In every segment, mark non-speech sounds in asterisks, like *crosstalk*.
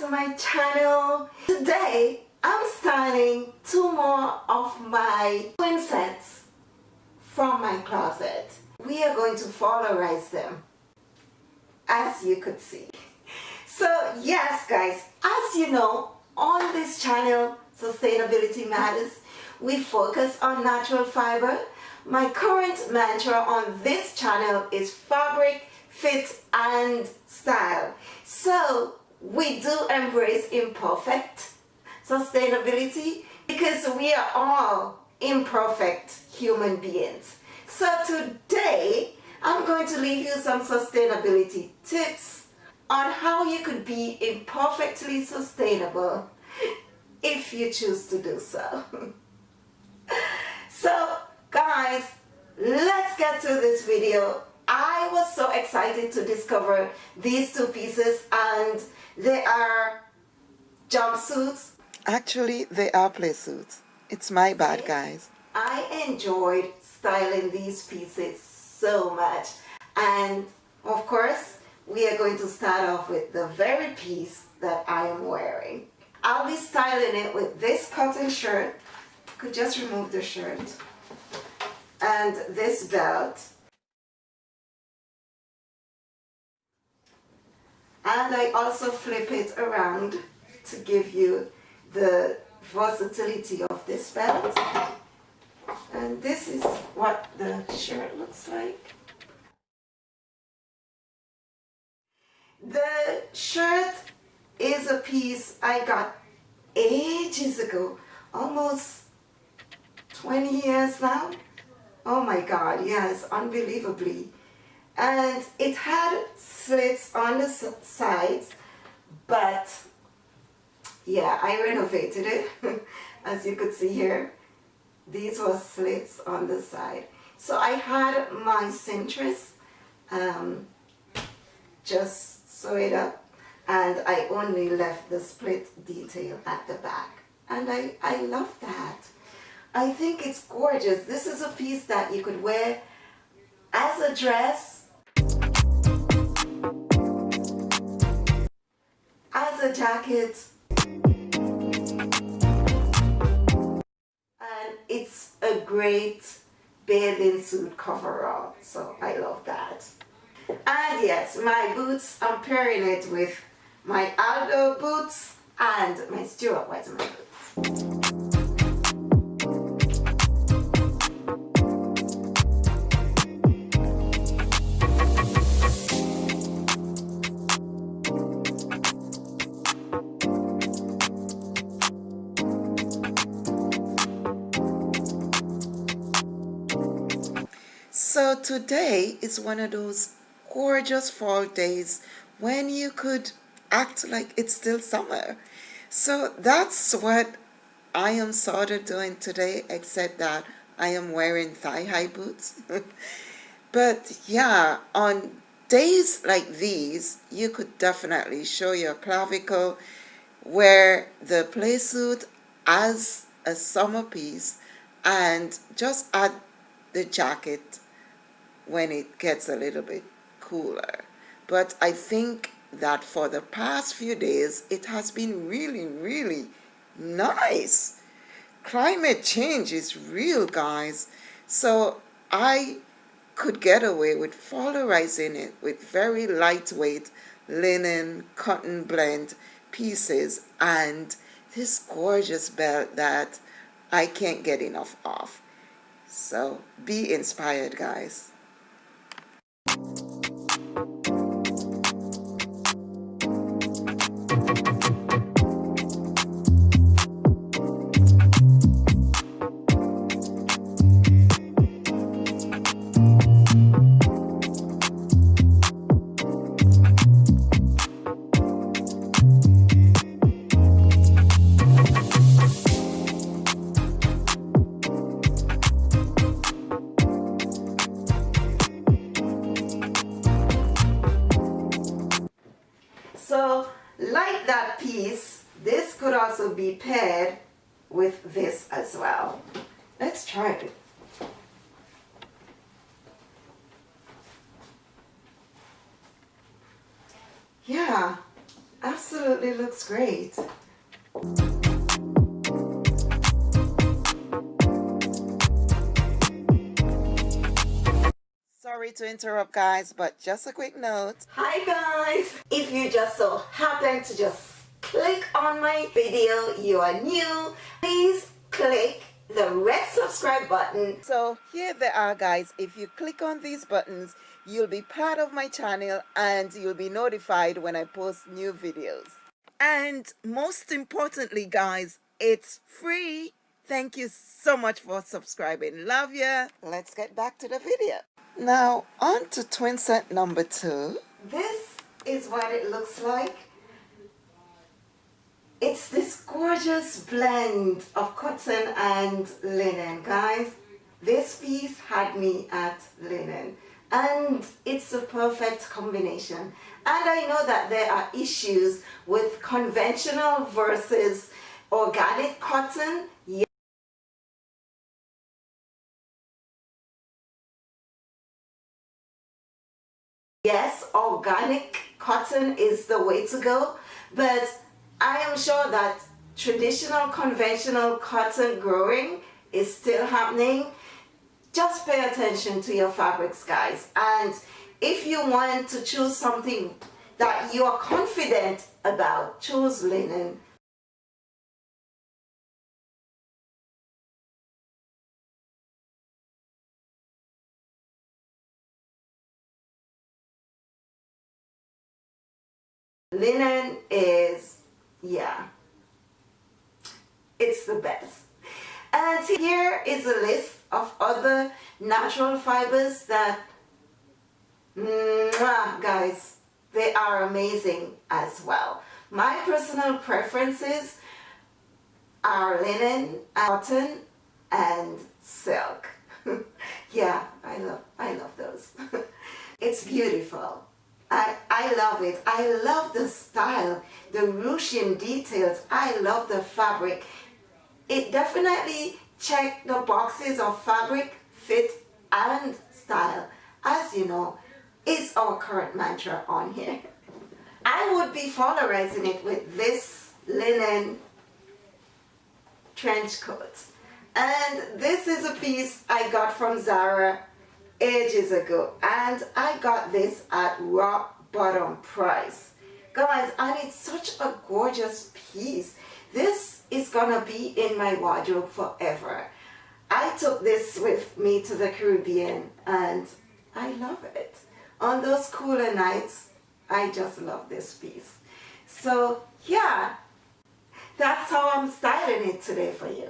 to my channel. Today I'm styling two more of my twin sets from my closet. We are going to polarize them as you could see. So yes guys, as you know on this channel Sustainability Matters we focus on natural fiber. My current mantra on this channel is fabric, fit and style. So we do embrace imperfect sustainability because we are all imperfect human beings. So today I'm going to leave you some sustainability tips on how you could be imperfectly sustainable if you choose to do so. *laughs* so guys, let's get to this video. I was so excited to discover these two pieces and they are jumpsuits. Actually, they are play suits. It's my bad, guys. I enjoyed styling these pieces so much. And of course, we are going to start off with the very piece that I am wearing. I'll be styling it with this cotton shirt. Could just remove the shirt. And this belt. And I also flip it around to give you the versatility of this belt. And this is what the shirt looks like. The shirt is a piece I got ages ago, almost 20 years now. Oh my God, yes, unbelievably. And it had slits on the sides, but yeah, I renovated it, *laughs* as you could see here these were slits on the side. So I had my cintrus um, just sew it up and I only left the split detail at the back. And I, I love that. I think it's gorgeous. This is a piece that you could wear as a dress, a jacket, and it's a great bathing suit coverall so I love that. And yes my boots I'm pairing it with my Aldo boots and my Stuart Weitzman boots today is one of those gorgeous fall days when you could act like it's still summer. So that's what I am sort of doing today, except that I am wearing thigh-high boots. *laughs* but yeah, on days like these, you could definitely show your clavicle, wear the play suit as a summer piece, and just add the jacket when it gets a little bit cooler. But I think that for the past few days, it has been really, really nice. Climate change is real, guys. So I could get away with polarizing it with very lightweight linen cotton blend pieces and this gorgeous belt that I can't get enough of. So be inspired, guys. So like that piece, this could also be paired with this as well. Let's try it. Yeah, absolutely absolutely looks great. Sorry to interrupt guys, but just a quick note. Hi guys! If you just so happen to just click on my video, you are new, please click the red subscribe button. So here they are guys. If you click on these buttons, you'll be part of my channel and you'll be notified when I post new videos. And most importantly guys, it's free. Thank you so much for subscribing. Love ya. Let's get back to the video. Now on to twin set number two. This is what it looks like. It's this gorgeous blend of cotton and linen, guys. This piece had me at linen and it's a perfect combination. And I know that there are issues with conventional versus organic cotton. Yes, organic cotton is the way to go, but I am sure that traditional conventional cotton growing is still happening. Just pay attention to your fabrics guys and if you want to choose something that you are confident about, choose linen. Linen is yeah it's the best. And here is a list of other natural fibers that mwah, guys they are amazing as well. My personal preferences are linen cotton and silk. *laughs* Yeah I love I love those. *laughs* It's beautiful I, I love it. I love the style, the ruching details. I love the fabric. It definitely checked the boxes of fabric, fit, and style. As you know, it's our current mantra on here. I would be polarizing it with this linen trench coat. And this is a piece I got from Zara ages ago and I got this at rock bottom price. Guys and it's such a gorgeous piece. This is gonna be in my wardrobe forever. I took this with me to the Caribbean and I love it. On those cooler nights I just love this piece. So yeah that's how I'm styling it today for you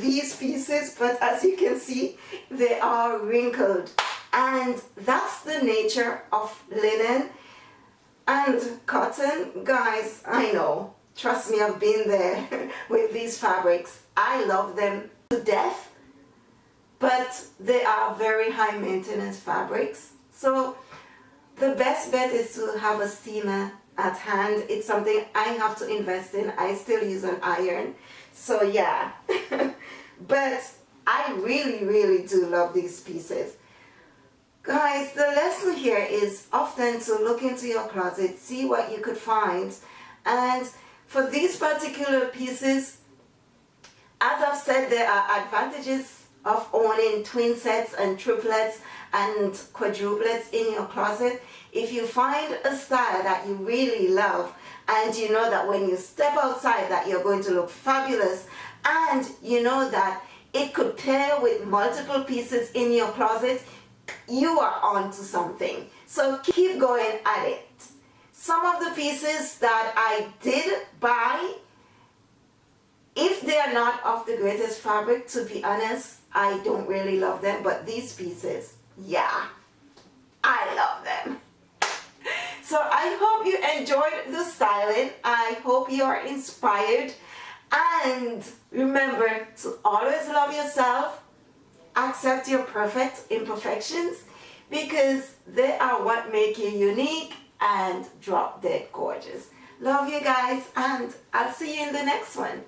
these pieces but as you can see they are wrinkled. And that's the nature of linen and cotton. Guys I know. Trust me I've been there *laughs* with these fabrics. I love them to death but they are very high maintenance fabrics. So the best bet is to have a steamer at hand. It's something I have to invest in. I still use an iron. So yeah. *laughs* But I really, really do love these pieces. Guys, the lesson here is often to look into your closet, see what you could find. And for these particular pieces, as I've said, there are advantages of owning twin sets and triplets and quadruplets in your closet. If you find a style that you really love and you know that when you step outside that you're going to look fabulous and you know that it could pair with multiple pieces in your closet, you are on to something. So keep going at it. Some of the pieces that I did buy, if they are not of the greatest fabric, to be honest, I don't really love them. But these pieces, yeah, I love them. So I hope you enjoyed the styling. I hope you are inspired. And remember to always love yourself, accept your perfect imperfections because they are what make you unique and drop dead gorgeous. Love you guys and I'll see you in the next one.